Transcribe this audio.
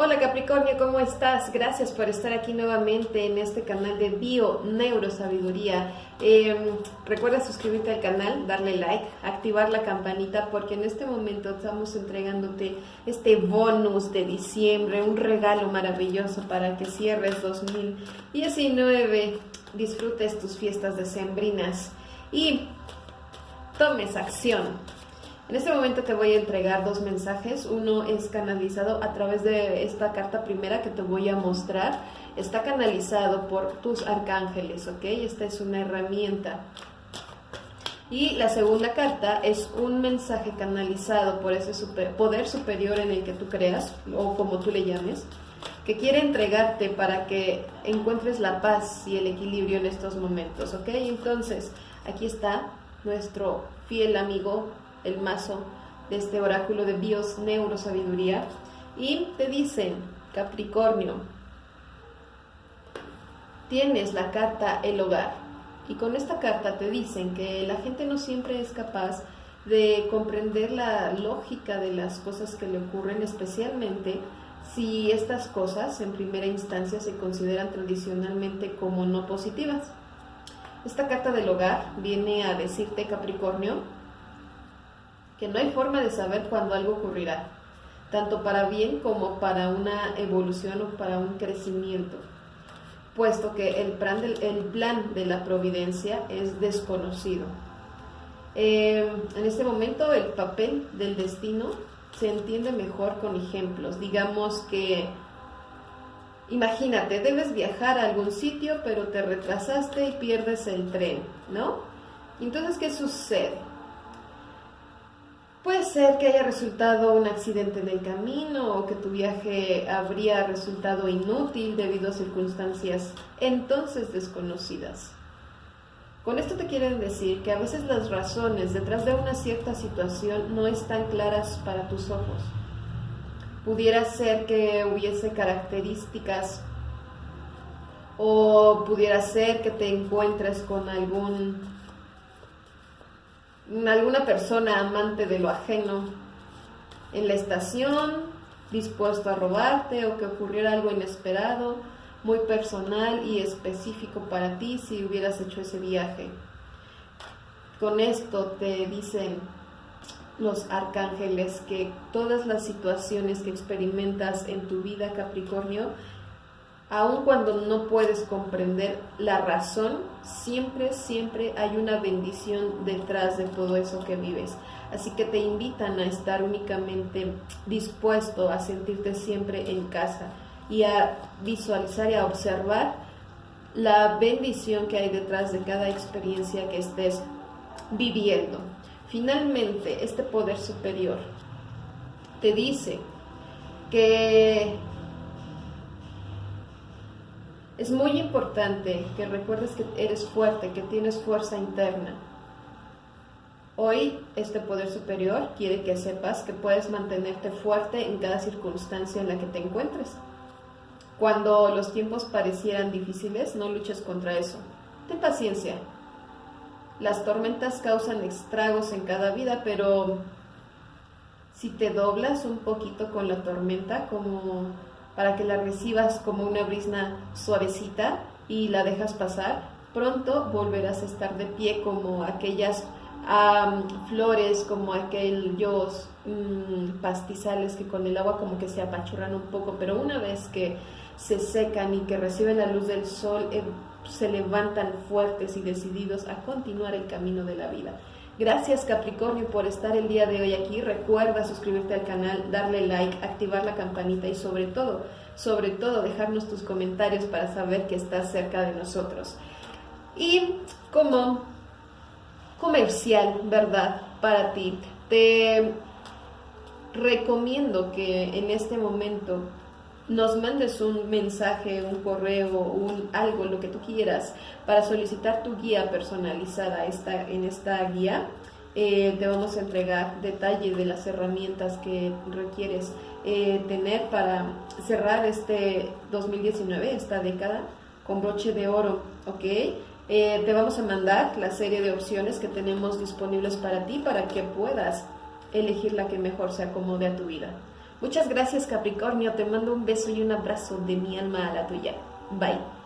Hola Capricornio, ¿cómo estás? Gracias por estar aquí nuevamente en este canal de Bio Neurosabiduría. Eh, recuerda suscribirte al canal, darle like, activar la campanita porque en este momento estamos entregándote este bonus de diciembre, un regalo maravilloso para que cierres 2019, disfrutes tus fiestas decembrinas y tomes acción en este momento te voy a entregar dos mensajes. Uno es canalizado a través de esta carta primera que te voy a mostrar. Está canalizado por tus arcángeles, ¿ok? Esta es una herramienta. Y la segunda carta es un mensaje canalizado por ese poder superior en el que tú creas, o como tú le llames, que quiere entregarte para que encuentres la paz y el equilibrio en estos momentos, ¿ok? Entonces, aquí está nuestro fiel amigo el mazo de este oráculo de Bios Neurosabiduría. Y te dicen, Capricornio, tienes la carta El Hogar. Y con esta carta te dicen que la gente no siempre es capaz de comprender la lógica de las cosas que le ocurren, especialmente si estas cosas en primera instancia se consideran tradicionalmente como no positivas. Esta carta del hogar viene a decirte, Capricornio, que no hay forma de saber cuándo algo ocurrirá, tanto para bien como para una evolución o para un crecimiento, puesto que el plan, del, el plan de la providencia es desconocido. Eh, en este momento el papel del destino se entiende mejor con ejemplos. Digamos que, imagínate, debes viajar a algún sitio, pero te retrasaste y pierdes el tren, ¿no? Entonces, ¿qué sucede? Puede ser que haya resultado un accidente en el camino o que tu viaje habría resultado inútil debido a circunstancias entonces desconocidas. Con esto te quieren decir que a veces las razones detrás de una cierta situación no están claras para tus ojos. Pudiera ser que hubiese características o pudiera ser que te encuentres con algún alguna persona amante de lo ajeno en la estación, dispuesto a robarte o que ocurriera algo inesperado, muy personal y específico para ti si hubieras hecho ese viaje. Con esto te dicen los arcángeles que todas las situaciones que experimentas en tu vida Capricornio aun cuando no puedes comprender la razón, siempre, siempre hay una bendición detrás de todo eso que vives. Así que te invitan a estar únicamente dispuesto a sentirte siempre en casa y a visualizar y a observar la bendición que hay detrás de cada experiencia que estés viviendo. Finalmente, este poder superior te dice que es muy importante que recuerdes que eres fuerte, que tienes fuerza interna. Hoy este poder superior quiere que sepas que puedes mantenerte fuerte en cada circunstancia en la que te encuentres. Cuando los tiempos parecieran difíciles, no luches contra eso. Ten paciencia. Las tormentas causan estragos en cada vida, pero si te doblas un poquito con la tormenta, como para que la recibas como una brisna suavecita y la dejas pasar, pronto volverás a estar de pie como aquellas flores, como aquellos mm, pastizales que con el agua como que se apachurran un poco, pero una vez que se secan y que reciben la luz del sol, eh, se levantan fuertes y decididos a continuar el camino de la vida. Gracias Capricornio por estar el día de hoy aquí. Recuerda suscribirte al canal, darle like, activar la campanita y sobre todo, sobre todo dejarnos tus comentarios para saber que estás cerca de nosotros. Y como comercial, ¿verdad? Para ti, te recomiendo que en este momento nos mandes un mensaje, un correo, un algo, lo que tú quieras, para solicitar tu guía personalizada esta, en esta guía. Eh, te vamos a entregar detalles de las herramientas que requieres eh, tener para cerrar este 2019, esta década, con broche de oro, ¿ok? Eh, te vamos a mandar la serie de opciones que tenemos disponibles para ti para que puedas elegir la que mejor se acomode a tu vida. Muchas gracias Capricornio, te mando un beso y un abrazo de mi alma a la tuya. Bye.